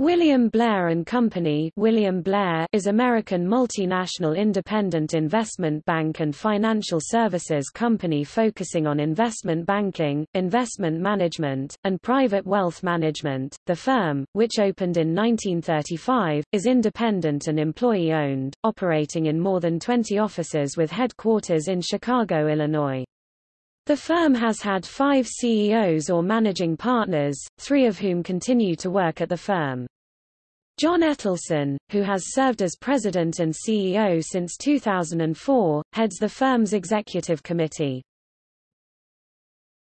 William Blair and Company William Blair is American multinational independent investment bank and financial services company focusing on investment banking, investment management, and private wealth management. The firm, which opened in 1935, is independent and employee-owned, operating in more than 20 offices with headquarters in Chicago, Illinois. The firm has had five CEOs or managing partners, three of whom continue to work at the firm. John Ettelson, who has served as president and CEO since 2004, heads the firm's executive committee.